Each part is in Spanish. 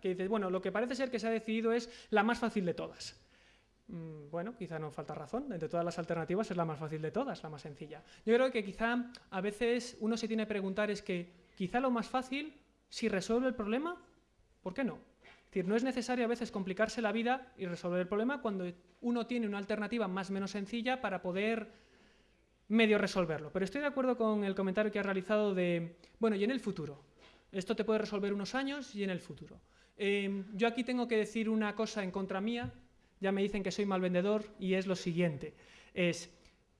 que dices, bueno, lo que parece ser que se ha decidido es la más fácil de todas. Mm, bueno, quizá no falta razón, entre todas las alternativas es la más fácil de todas, la más sencilla. Yo creo que quizá a veces uno se tiene que preguntar es que quizá lo más fácil, si resuelve el problema, ¿por qué no? Es decir, no es necesario a veces complicarse la vida y resolver el problema cuando uno tiene una alternativa más o menos sencilla para poder medio resolverlo. Pero estoy de acuerdo con el comentario que ha realizado de, bueno, y en el futuro. Esto te puede resolver unos años y en el futuro. Em, yo aquí tengo que decir una cosa en contra mía, ya me dicen que soy mal vendedor y es lo siguiente. Es,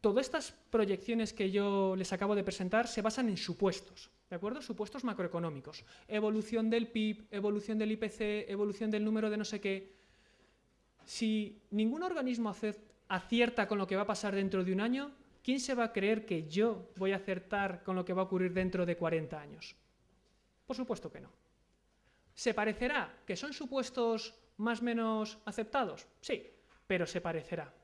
todas estas proyecciones que yo les acabo de presentar se basan en supuestos, ¿de acuerdo? Supuestos macroeconómicos. Evolución del PIB, evolución del IPC, evolución del número de no sé qué. Si ningún organismo acierta con lo que va a pasar dentro de un año, ¿quién se va a creer que yo voy a acertar con lo que va a ocurrir dentro de 40 años? Por supuesto que no. ¿Se parecerá que son supuestos más o menos aceptados? Sí, pero se parecerá.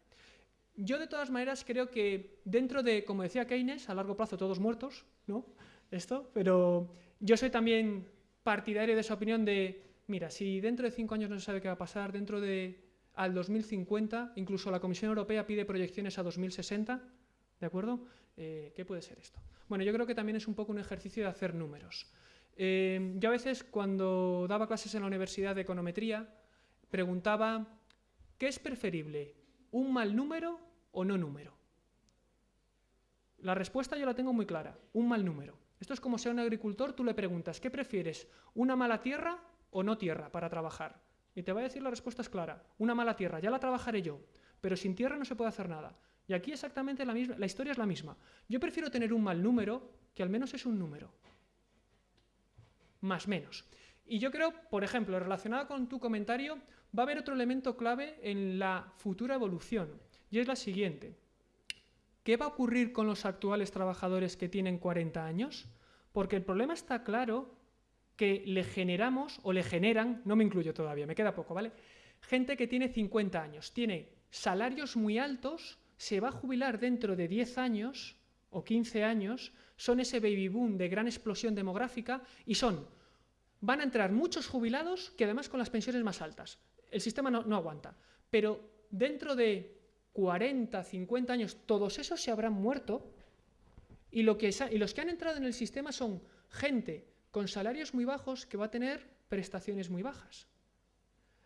Yo de todas maneras creo que dentro de, como decía Keynes, a largo plazo todos muertos, ¿no? Esto, pero yo soy también partidario de esa opinión de, mira, si dentro de cinco años no se sabe qué va a pasar, dentro de al 2050, incluso la Comisión Europea pide proyecciones a 2060, ¿de acuerdo? Eh, ¿Qué puede ser esto? Bueno, yo creo que también es un poco un ejercicio de hacer números. Eh, yo a veces cuando daba clases en la Universidad de Econometría, preguntaba, ¿qué es preferible? ¿Un mal número o no número? La respuesta yo la tengo muy clara, un mal número. Esto es como si a un agricultor tú le preguntas, ¿qué prefieres? ¿Una mala tierra o no tierra para trabajar? Y te va a decir la respuesta es clara, una mala tierra, ya la trabajaré yo, pero sin tierra no se puede hacer nada. Y aquí exactamente la, misma, la historia es la misma. Yo prefiero tener un mal número que al menos es un número. Más menos. Y yo creo, por ejemplo, relacionado con tu comentario, va a haber otro elemento clave en la futura evolución, y es la siguiente. ¿Qué va a ocurrir con los actuales trabajadores que tienen 40 años? Porque el problema está claro que le generamos, o le generan, no me incluyo todavía, me queda poco, ¿vale? Gente que tiene 50 años, tiene salarios muy altos, se va a jubilar dentro de 10 años o 15 años, son ese baby boom de gran explosión demográfica y son van a entrar muchos jubilados que además con las pensiones más altas. El sistema no, aguanta. Pero dentro de 40, 50 años, todos esos se habrán muerto y, los que han entrado en el sistema son gente con salarios muy bajos que va a tener prestaciones muy bajas.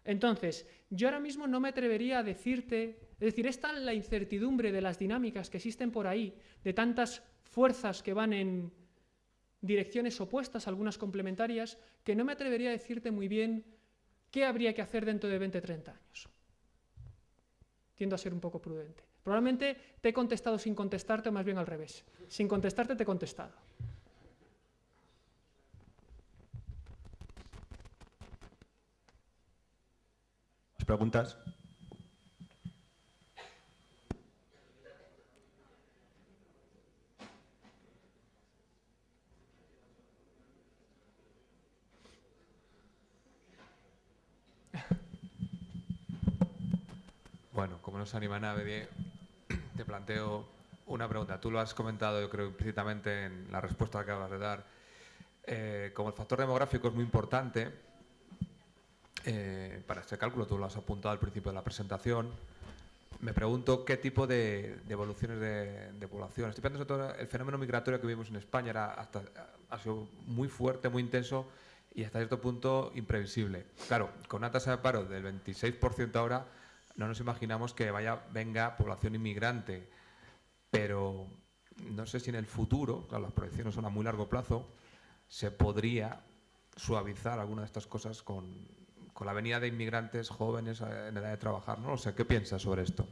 Entonces, yo ahora mismo no me atrevería a decirte, es decir, es la incertidumbre de las dinámicas que existen por ahí, de tantas fuerzas que van en, direcciones opuestas, algunas complementarias, que no me atrevería a decirte muy bien qué habría que hacer dentro de 20 30 años. Tiendo a ser un poco prudente. Probablemente te he contestado sin contestarte o más bien al revés. Sin contestarte te he contestado. ¿Preguntas? Bueno, como no se anima nadie, te planteo una pregunta. Tú lo has comentado, yo creo, implícitamente en la respuesta que acabas de dar. Eh, como el factor demográfico es muy importante, eh, para este cálculo, tú lo has apuntado al principio de la presentación, me pregunto qué tipo de, evoluciones de, población. Estoy pensando sobre todo el fenómeno migratorio que vimos en España, era hasta, ha sido muy fuerte, muy intenso y hasta cierto punto imprevisible. Claro, con una tasa de paro del 26% ahora, no nos imaginamos que vaya, venga población inmigrante, pero no sé si en el futuro, las proyecciones son a muy largo plazo, se podría suavizar alguna de estas cosas con, la venida de inmigrantes jóvenes en edad de trabajar. No lo sé, ¿qué piensas sobre esto?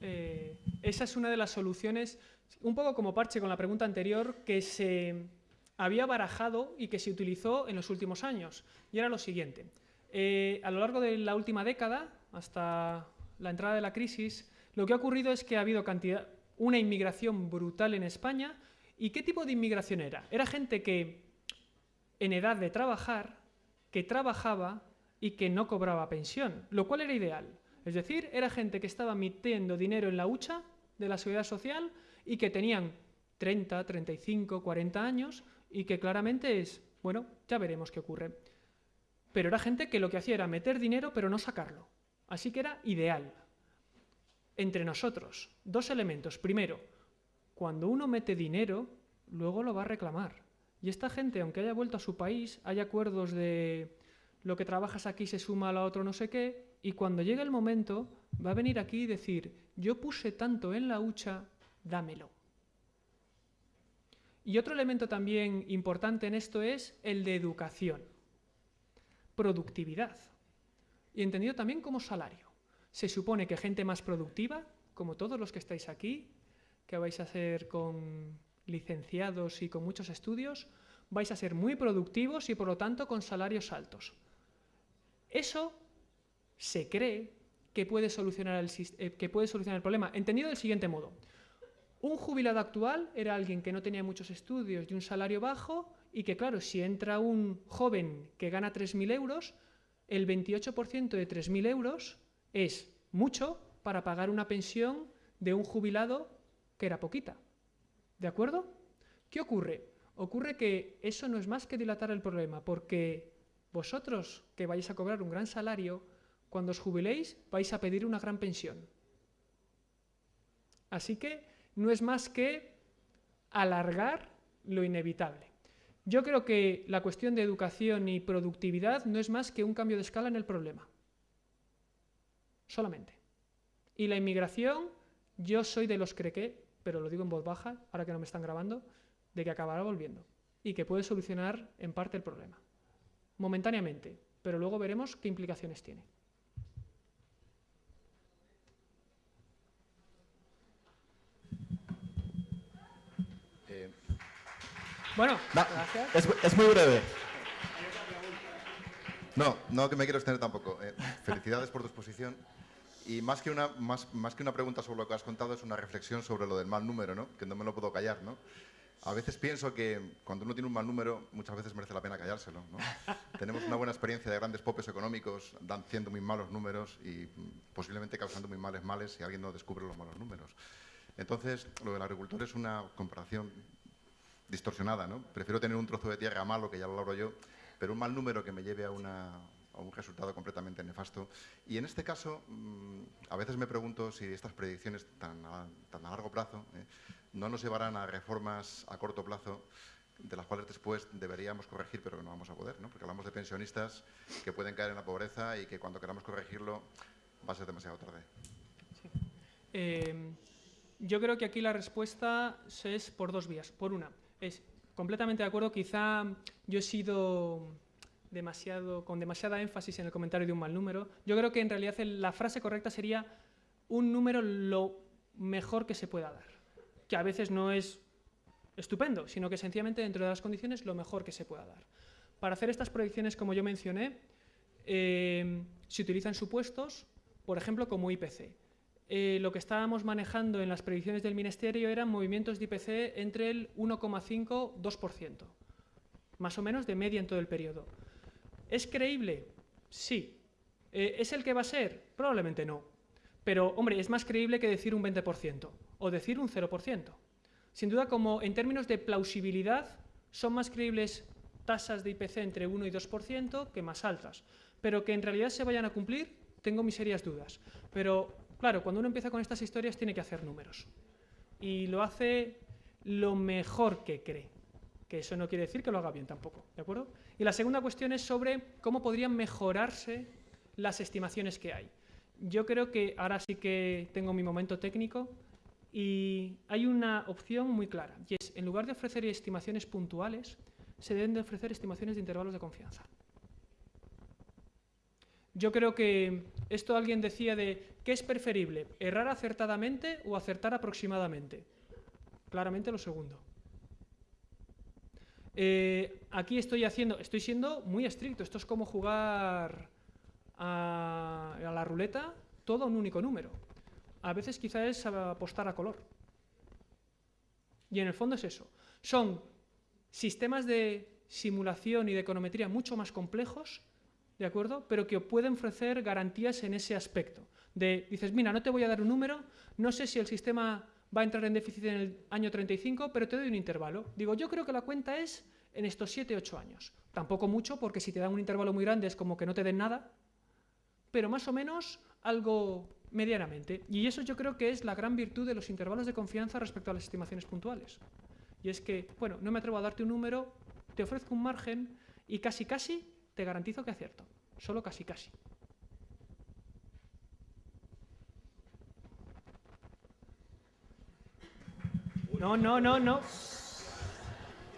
Eh, esa es una de las soluciones, un poco como parche con la pregunta anterior, que se había barajado y que se utilizó en los últimos años. Y era lo siguiente. Eh, a lo largo de la última década, hasta la entrada de la crisis, lo que ha ocurrido es que ha habido una inmigración brutal en España. ¿Y qué tipo de inmigración era? Era gente que en edad de trabajar, que trabajaba y que no cobraba pensión, lo cual era ideal. Es decir, era gente que estaba metiendo dinero en la hucha de la seguridad social y que tenían 30, 35, 40 años y que claramente es, bueno, ya veremos qué ocurre. pero era gente que lo que hacía era meter dinero pero no sacarlo. Así que era ideal. Entre nosotros, dos elementos. Primero, cuando uno mete dinero, luego lo va a reclamar. Y esta gente, aunque haya vuelto a su país, hay acuerdos de lo que trabajas aquí se suma a lo otro no sé qué, y cuando llegue el momento va a venir aquí y decir, yo puse tanto en la hucha, dámelo. Y otro elemento también importante en esto es el de educación, productividad, y entendido también como salario. Se supone que gente más productiva, como todos los que estáis aquí, que vais a hacer con licenciados y con muchos estudios, vais a ser muy productivos y por lo tanto con salarios altos. Eso se cree que puede solucionar el, eh, que puede solucionar el problema, entendido del siguiente modo. Un jubilado actual era alguien que no tenía muchos estudios y un salario bajo y que, claro, si entra un joven que gana 3.000 euros, el 28% de 3.000 euros es mucho para pagar una pensión de un jubilado que era poquita. ¿De acuerdo? ¿Qué ocurre? Ocurre que eso no es más que dilatar el problema, porque vosotros que vais a cobrar un gran salario, cuando os jubiléis vais a pedir una gran pensión. Así que no es más que alargar lo inevitable. Yo creo que la cuestión de educación y productividad no es más que un cambio de escala en el problema. Solamente. Y la inmigración, yo soy de los que pero lo digo en voz baja, ahora que no me están grabando, de que acabará volviendo y que puede solucionar en parte el problema. Momentáneamente, pero luego veremos qué implicaciones tiene. Eh, bueno, Es, es, muy breve. No, no que me quiero extender tampoco. Eh, felicidades por tu exposición. Y más que, una, más, más que una pregunta sobre lo que has contado, es una reflexión sobre lo del mal número, ¿no? que no me lo puedo callar. ¿no? A veces pienso que cuando uno tiene un mal número, muchas veces merece la pena callárselo. ¿no? Tenemos una buena experiencia de grandes popes económicos dando muy malos números y posiblemente causando muy males males si alguien no descubre los malos números. Entonces, lo del agricultor es una comparación distorsionada. ¿no? Prefiero tener un trozo de tierra malo, que ya lo logro yo, pero un mal número que me lleve a un resultado completamente nefasto. Y en este caso, mm, a veces me pregunto si estas predicciones tan a, tan a largo plazo eh, no nos llevarán a reformas a corto plazo de las cuales después deberíamos corregir, pero que no vamos a poder, ¿no? porque hablamos de pensionistas que pueden caer en la pobreza y que cuando queramos corregirlo va a ser demasiado tarde. Eh, yo creo que aquí la respuesta es por dos vías. Por una, es completamente de acuerdo, quizá yo he sido demasiado, con demasiada énfasis en el comentario de un mal número. Yo creo que en realidad la frase correcta sería un número lo mejor que se pueda dar, que a veces no es estupendo, sino que sencillamente dentro de las condiciones lo mejor que se pueda dar. Para hacer estas proyecciones, como yo mencioné, eh, se utilizan supuestos, por ejemplo, como IPC. Eh, lo que estábamos manejando en las predicciones del Ministerio eran movimientos de IPC entre el 1,5-2%, más o menos de media en todo el periodo. ¿Es creíble? Sí. Eh, ¿Es el que va a ser? Probablemente no. Pero, hombre, es más creíble que decir un 20% o decir un 0%. Sin duda, como en términos de plausibilidad, son más creíbles tasas de IPC entre 1 y 2% que más altas. Pero que en realidad se vayan a cumplir, tengo mis serias dudas. Pero, claro, cuando uno empieza con estas historias tiene que hacer números. Y lo hace lo mejor que cree. Que eso no quiere decir que lo haga bien tampoco, ¿de acuerdo? Y la segunda cuestión es sobre cómo podrían mejorarse las estimaciones que hay. Yo creo que ahora sí que tengo mi momento técnico y hay una opción muy clara, y es, en lugar de ofrecer estimaciones puntuales, se deben de ofrecer estimaciones de intervalos de confianza. Yo creo que esto alguien decía de, ¿qué es preferible? ¿Errar acertadamente o acertar aproximadamente? Claramente lo segundo. Eh, aquí estoy haciendo, estoy siendo muy estricto, esto es como jugar a, la ruleta, todo un único número. A veces quizá es apostar a color. Y en el fondo es eso. Son sistemas de simulación y de econometría mucho más complejos, ¿de acuerdo? Pero que pueden ofrecer garantías en ese aspecto. De, dices, mira, no te voy a dar un número, no sé si el sistema va a entrar en déficit en el año 35, pero te doy un intervalo. Digo, yo creo que la cuenta es en estos 7-8 años. Tampoco mucho, porque si te dan un intervalo muy grande es como que no te den nada, pero más o menos algo medianamente. Y eso yo creo que es la gran virtud de los intervalos de confianza respecto a las estimaciones puntuales. Y es que, bueno, no me atrevo a darte un número, te ofrezco un margen y casi casi te garantizo que acierto. Solo casi casi. No, no, no, no.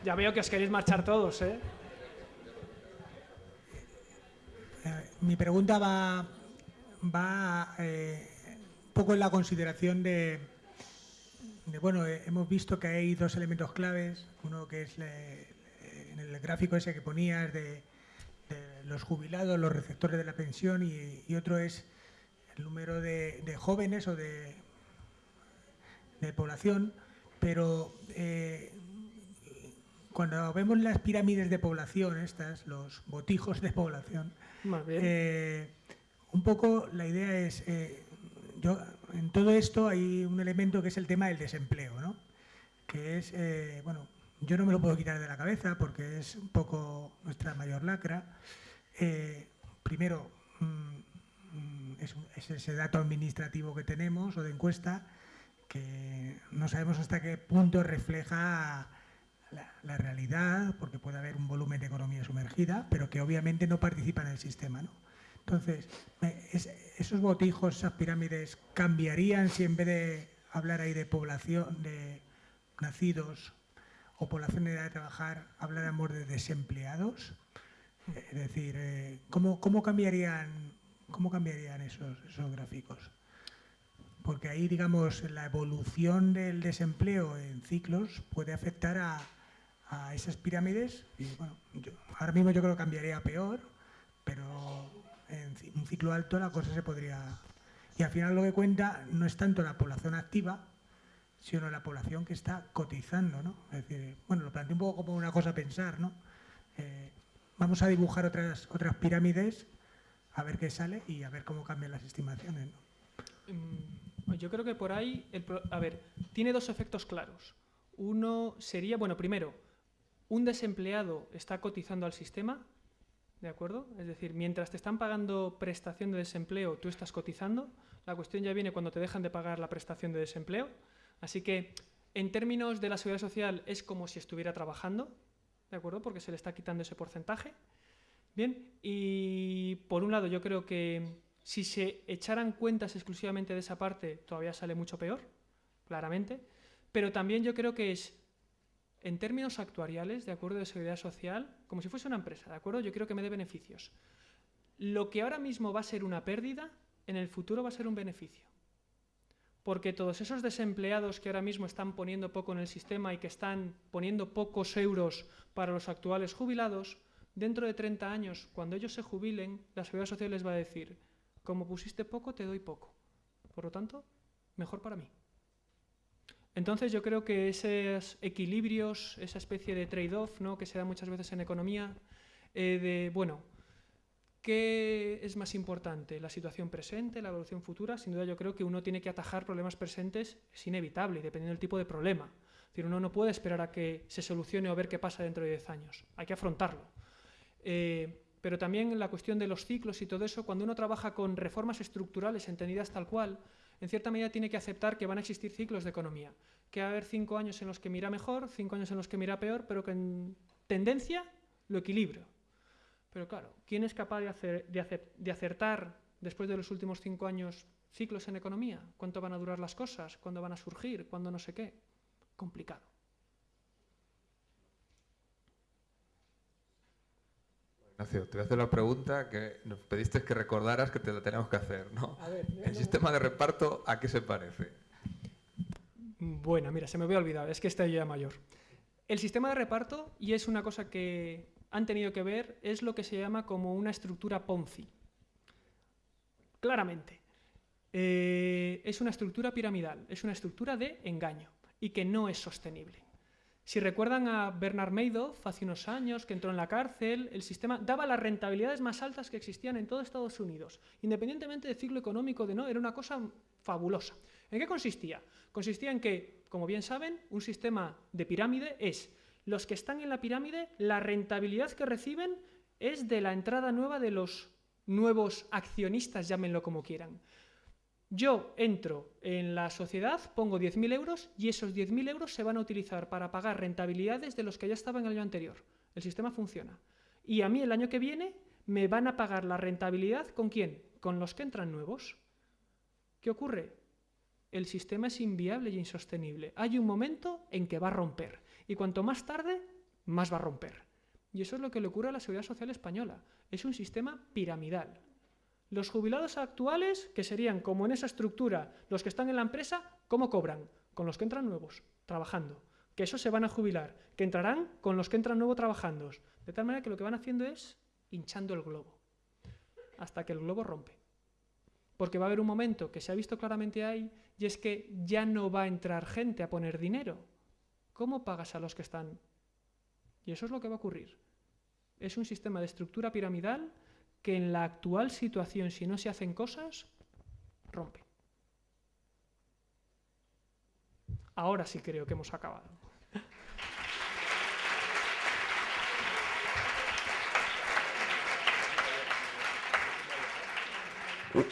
Ya veo que os queréis marchar todos, ¿eh? eh mi pregunta va, va eh, un poco en la consideración de, bueno, eh, hemos visto que hay dos elementos claves, uno que es en el gráfico ese que ponías de, los jubilados, los receptores de la pensión y, otro es el número de, jóvenes o de, de población, pero eh, cuando vemos las pirámides de población, estas, los botijos de población, eh, un poco la idea es, eh, yo, en todo esto hay un elemento que es el tema del desempleo, ¿no? que es, bueno, yo no me lo puedo quitar de la cabeza porque es un poco nuestra mayor lacra. Primero, mm, es, es, ese dato administrativo que tenemos o de encuesta que no sabemos hasta qué punto refleja la, realidad, porque puede haber un volumen de economía sumergida, pero que obviamente no participa en el sistema. ¿no? Entonces, esos botijos, esas pirámides, cambiarían si en vez de hablar ahí de población, de nacidos o población de edad de trabajar, habláramos de desempleados. Es decir, eh, ¿cómo, cómo cambiarían, cómo cambiarían esos, esos gráficos? porque ahí, digamos, la evolución del desempleo en ciclos puede afectar a, esas pirámides. Y bueno, ahora mismo yo creo que cambiaría a peor, pero en un ciclo alto la cosa se podría... Y al final lo que cuenta no es tanto la población activa, sino la población que está cotizando, ¿no? Es decir, bueno, lo planteo un poco como una cosa a pensar, ¿no? Eh, vamos a dibujar otras, otras pirámides, a ver qué sale y a ver cómo cambian las estimaciones, ¿no? Mm, pues yo creo que por ahí, a ver, tiene dos efectos claros. Uno sería, bueno, primero, un desempleado está cotizando al sistema, ¿de acuerdo? Es decir, mientras te están pagando prestación de desempleo, tú estás cotizando. La cuestión ya viene cuando te dejan de pagar la prestación de desempleo. Así que, en términos de la seguridad social, es como si estuviera trabajando, ¿de acuerdo? Porque se le está quitando ese porcentaje. Bien, y por un lado yo creo que si se echaran cuentas exclusivamente de esa parte, todavía sale mucho peor, claramente. Pero también yo creo que es, en términos actuariales, de acuerdo de seguridad social, como si fuese una empresa, ¿de acuerdo? Yo creo que me dé beneficios. Lo que ahora mismo va a ser una pérdida, en el futuro va a ser un beneficio. Porque todos esos desempleados que ahora mismo están poniendo poco en el sistema y que están poniendo pocos euros para los actuales jubilados, dentro de 30 años, cuando ellos se jubilen, la seguridad social les va a decir, como pusiste poco, te doy poco. Por lo tanto, mejor para mí. Entonces yo creo que esos equilibrios, esa especie de trade-off ¿no? que se da muchas veces en economía, eh, de, bueno, ¿qué es más importante? ¿La situación presente, la evolución futura? Sin duda yo creo que uno tiene que atajar problemas presentes, es inevitable, dependiendo del tipo de problema. Uno no puede esperar a que se solucione o ver qué pasa dentro de 10 años. Hay que afrontarlo. Eh, pero también la cuestión de los ciclos y todo eso, cuando uno trabaja con reformas estructurales entendidas tal cual, en cierta medida tiene que aceptar que van a existir ciclos de economía, que va a haber cinco años en los que mira mejor, cinco años en los que mira peor, pero que en tendencia lo equilibro. Pero claro, ¿quién es capaz de, de acertar después de los últimos cinco años ciclos en economía? ¿Cuánto van a durar las cosas? ¿Cuándo van a surgir? ¿Cuándo no sé qué? Complicado. te voy a hacer la pregunta que nos pediste que recordaras que te la tenemos que hacer, ¿no? ¿El sistema de reparto a qué se parece? Bueno, mira, se me había olvidado, es que estoy ya mayor. El sistema de reparto, y es una cosa que han tenido que ver, es lo que se llama como una estructura Ponzi. Claramente. Eh, es una estructura piramidal, es una estructura de engaño y que no es sostenible. Si recuerdan a Bernard Madoff hace unos años que entró en la cárcel, el sistema daba las rentabilidades más altas que existían en todo Estados Unidos, independientemente del ciclo económico de no, era una cosa fabulosa. ¿En qué consistía? Consistía en que, como bien saben, un sistema de pirámide es Los que están en la pirámide, la rentabilidad que reciben es de la entrada nueva de los nuevos accionistas, llámenlo como quieran. Yo entro en la sociedad, pongo 10.000 euros y esos 10.000 euros se van a utilizar para pagar rentabilidades de los que ya estaban el año anterior. El sistema funciona. Y a mí el año que viene me van a pagar la rentabilidad con quién? Con los que entran nuevos. ¿Qué ocurre? El sistema es inviable y insostenible. Hay un momento en que va a romper. Y cuanto más tarde, más va a romper. Y eso es lo que le ocurre a la Seguridad Social Española. Es un sistema piramidal. Los jubilados actuales, que serían como en esa estructura los que están en la empresa, ¿cómo cobran? Con los que entran nuevos, trabajando. Que esos se van a jubilar, que entrarán con los que entran nuevos trabajando. De tal manera que lo que van haciendo es hinchando el globo, hasta que el globo rompe. Porque va a haber un momento que se ha visto claramente ahí, y es que ya no va a entrar gente a poner dinero. ¿Cómo pagas a los que están? Y eso es lo que va a ocurrir. Es un sistema de estructura piramidal que en la actual situación, si no se hacen cosas, rompe. Ahora sí creo que hemos acabado.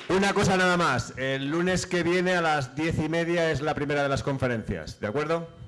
Una cosa nada más. El lunes que viene a las diez y media es la primera de las conferencias. ¿De acuerdo?